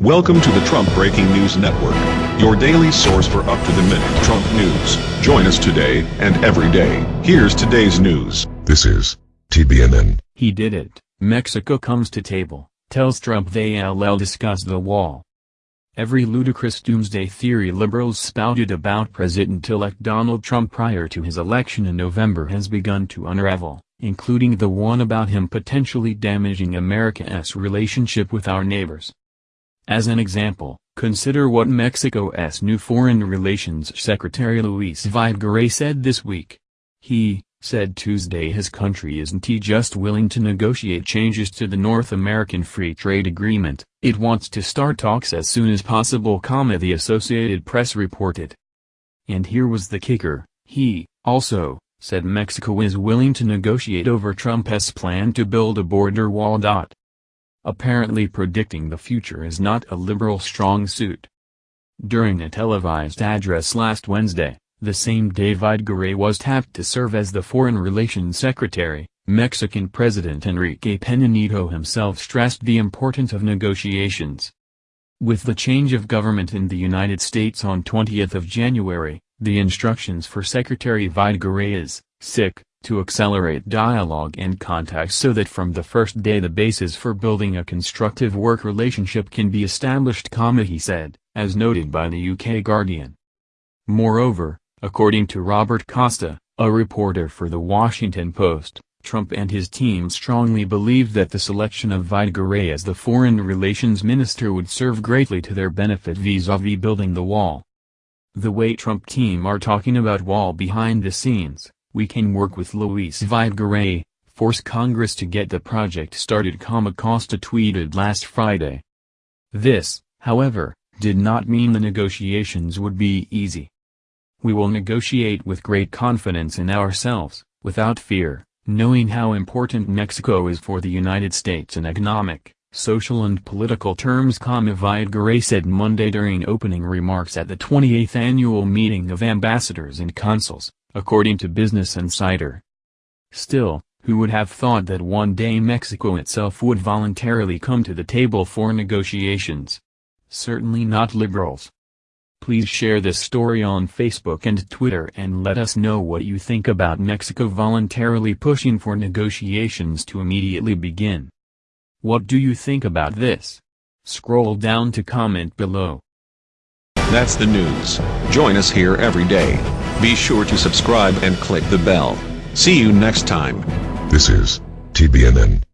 Welcome to the Trump Breaking News Network, your daily source for up-to-the-minute Trump news. Join us today and every day. Here's today's news. This is TBNN. He did it. Mexico comes to table, tells Trump they'll discuss the wall. Every ludicrous doomsday theory liberals spouted about President-elect Donald Trump prior to his election in November has begun to unravel, including the one about him potentially damaging America's relationship with our neighbors. As an example, consider what Mexico's new Foreign Relations Secretary Luis Videgaray said this week. He, said Tuesday his country isn't just willing to negotiate changes to the North American Free Trade Agreement, it wants to start talks as soon as possible, the Associated Press reported. And here was the kicker, he, also, said Mexico is willing to negotiate over Trump's plan to build a border wall. Apparently predicting the future is not a liberal strong suit. During a televised address last Wednesday, the same day Videgaray was tapped to serve as the Foreign Relations Secretary, Mexican President Enrique Peña Nieto himself stressed the importance of negotiations. With the change of government in the United States on 20th of January, the instructions for Secretary Videgaray is, sic, to accelerate dialogue and contact so that from the first day the basis for building a constructive work relationship can be established, he said, as noted by the UK Guardian. Moreover, according to Robert Costa, a reporter for The Washington Post, Trump and his team strongly believed that the selection of Videgaray as the foreign relations minister would serve greatly to their benefit vis-a-vis -vis building the wall. The way Trump team are talking about wall behind the scenes, we can work with Luis Videgaray, force Congress to get the project started, Costa tweeted last Friday. This, however, did not mean the negotiations would be easy. We will negotiate with great confidence in ourselves, without fear, knowing how important Mexico is for the United States in economic, social and political terms. Videgaray said Monday during opening remarks at the 28th annual meeting of ambassadors and consuls according to Business Insider. Still, who would have thought that one day Mexico itself would voluntarily come to the table for negotiations? Certainly not liberals. Please share this story on Facebook and Twitter and let us know what you think about Mexico voluntarily pushing for negotiations to immediately begin. What do you think about this? Scroll down to comment below. That's the news. Join us here every day. Be sure to subscribe and click the bell. See you next time. This is TBNN.